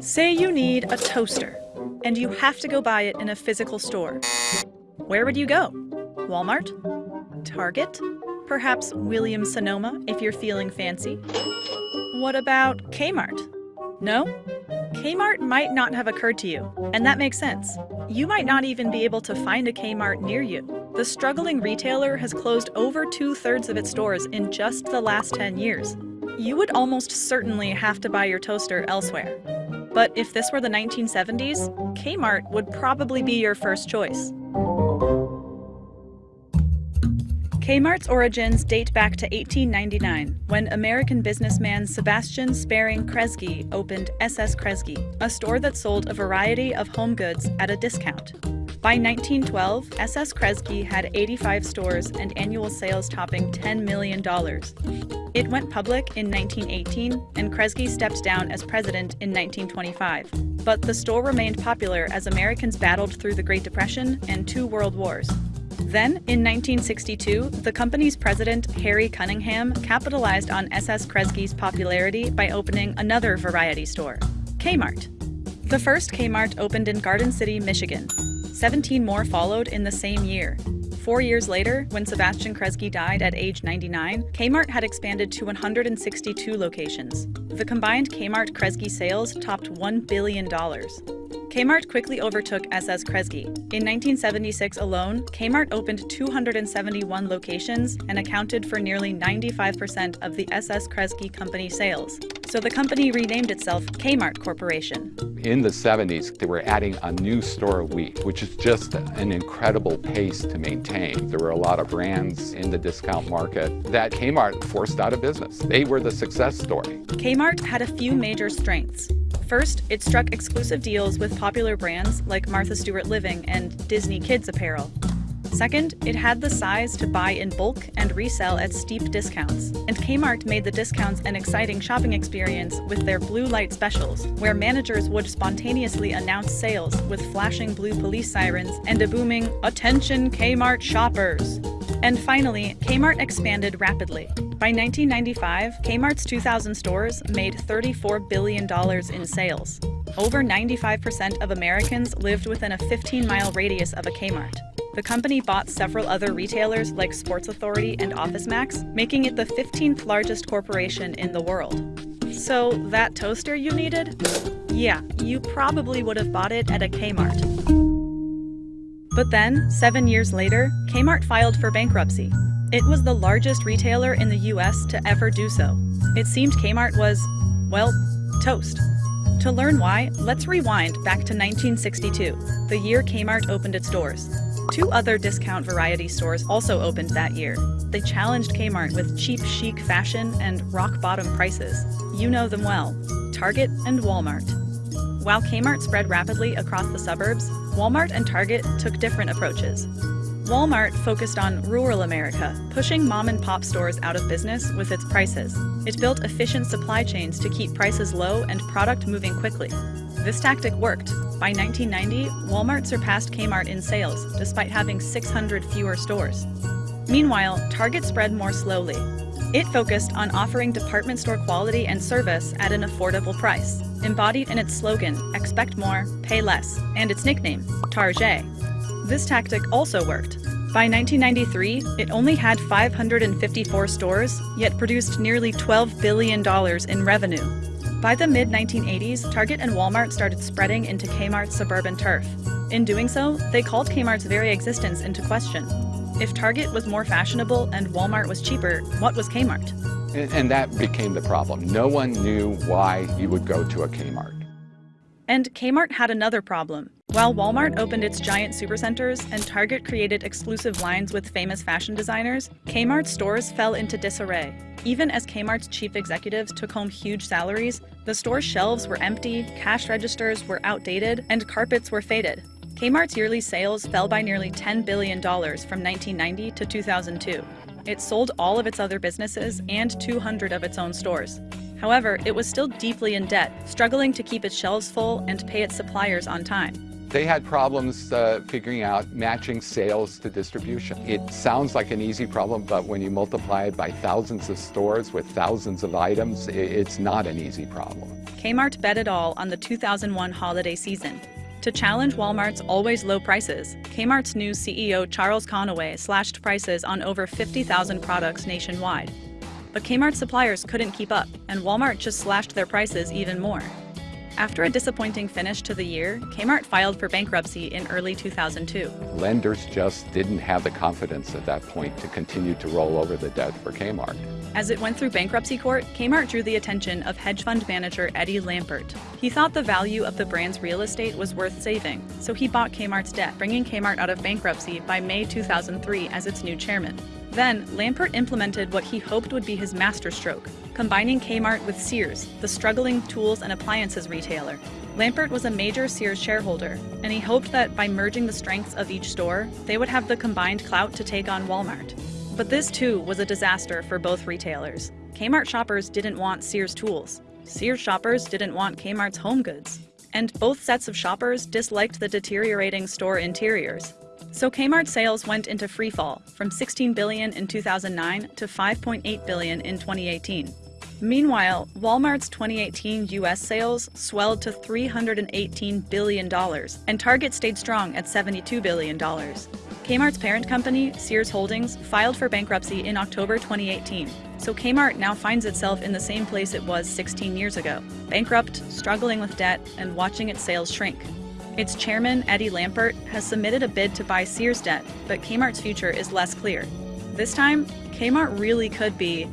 Say you need a toaster, and you have to go buy it in a physical store. Where would you go? Walmart? Target? Perhaps Williams Sonoma if you're feeling fancy? What about Kmart? No? Kmart might not have occurred to you, and that makes sense. You might not even be able to find a Kmart near you. The struggling retailer has closed over two thirds of its stores in just the last 10 years. You would almost certainly have to buy your toaster elsewhere. But if this were the 1970s, Kmart would probably be your first choice. Kmart's origins date back to 1899, when American businessman Sebastian Spering Kresge opened SS Kresge, a store that sold a variety of home goods at a discount. By 1912, SS Kresge had 85 stores and annual sales topping $10 million. It went public in 1918, and Kresge stepped down as president in 1925. But the store remained popular as Americans battled through the Great Depression and two world wars. Then, in 1962, the company's president, Harry Cunningham, capitalized on SS Kresge's popularity by opening another variety store, Kmart. The first Kmart opened in Garden City, Michigan. 17 more followed in the same year. Four years later, when Sebastian Kresge died at age 99, Kmart had expanded to 162 locations. The combined Kmart-Kresge sales topped $1 billion. Kmart quickly overtook SS Kresge. In 1976 alone, Kmart opened 271 locations and accounted for nearly 95% of the SS Kresge company sales. So the company renamed itself Kmart Corporation. In the 70s, they were adding a new store a week, which is just an incredible pace to maintain. There were a lot of brands in the discount market that Kmart forced out of business. They were the success story. Kmart had a few major strengths. First, it struck exclusive deals with popular brands like Martha Stewart Living and Disney Kids apparel. Second, it had the size to buy in bulk and resell at steep discounts. And Kmart made the discounts an exciting shopping experience with their blue light specials, where managers would spontaneously announce sales with flashing blue police sirens and a booming, Attention Kmart shoppers! And finally, Kmart expanded rapidly. By 1995, Kmart's 2,000 stores made $34 billion in sales. Over 95% of Americans lived within a 15-mile radius of a Kmart. The company bought several other retailers like Sports Authority and OfficeMax, making it the 15th largest corporation in the world. So, that toaster you needed? Yeah, you probably would have bought it at a Kmart. But then, seven years later, Kmart filed for bankruptcy. It was the largest retailer in the US to ever do so. It seemed Kmart was, well, toast. To learn why, let's rewind back to 1962, the year Kmart opened its doors. Two other discount variety stores also opened that year. They challenged Kmart with cheap chic fashion and rock-bottom prices. You know them well, Target and Walmart. While Kmart spread rapidly across the suburbs, Walmart and Target took different approaches. Walmart focused on rural America, pushing mom and pop stores out of business with its prices. It built efficient supply chains to keep prices low and product moving quickly. This tactic worked. By 1990, Walmart surpassed Kmart in sales, despite having 600 fewer stores. Meanwhile, Target spread more slowly. It focused on offering department store quality and service at an affordable price, embodied in its slogan, expect more, pay less, and its nickname, Target. This tactic also worked. By 1993, it only had 554 stores, yet produced nearly $12 billion in revenue. By the mid-1980s, Target and Walmart started spreading into Kmart's suburban turf. In doing so, they called Kmart's very existence into question. If Target was more fashionable and Walmart was cheaper, what was Kmart? And, that became the problem. No one knew why you would go to a Kmart. And Kmart had another problem. While Walmart opened its giant supercenters and Target created exclusive lines with famous fashion designers, Kmart's stores fell into disarray. Even as Kmart's chief executives took home huge salaries, the store's shelves were empty, cash registers were outdated, and carpets were faded. Kmart's yearly sales fell by nearly $10 billion from 1990 to 2002. It sold all of its other businesses and 200 of its own stores. However, it was still deeply in debt, struggling to keep its shelves full and pay its suppliers on time. They had problems uh, figuring out matching sales to distribution. It sounds like an easy problem, but when you multiply it by thousands of stores with thousands of items, it's not an easy problem. Kmart bet it all on the 2001 holiday season. To challenge Walmart's always low prices, Kmart's new CEO Charles Conaway slashed prices on over 50,000 products nationwide. But Kmart suppliers couldn't keep up, and Walmart just slashed their prices even more. After a disappointing finish to the year, Kmart filed for bankruptcy in early 2002. Lenders just didn't have the confidence at that point to continue to roll over the debt for Kmart. As it went through bankruptcy court, Kmart drew the attention of hedge fund manager Eddie Lampert. He thought the value of the brand's real estate was worth saving, so he bought Kmart's debt, bringing Kmart out of bankruptcy by May 2003 as its new chairman. Then, Lampert implemented what he hoped would be his masterstroke, combining Kmart with Sears, the struggling tools and appliances retailer. Lampert was a major Sears shareholder, and he hoped that by merging the strengths of each store, they would have the combined clout to take on Walmart. But this too was a disaster for both retailers. Kmart shoppers didn't want Sears tools. Sears shoppers didn't want Kmart's home goods. And both sets of shoppers disliked the deteriorating store interiors. So Kmart sales went into freefall from 16 billion in 2009 to 5.8 billion in 2018. Meanwhile, Walmart's 2018 US sales swelled to $318 billion, and Target stayed strong at $72 billion. Kmart's parent company, Sears Holdings, filed for bankruptcy in October 2018, so Kmart now finds itself in the same place it was 16 years ago bankrupt, struggling with debt, and watching its sales shrink. Its chairman, Eddie Lampert, has submitted a bid to buy Sears debt, but Kmart's future is less clear. This time, Kmart really could be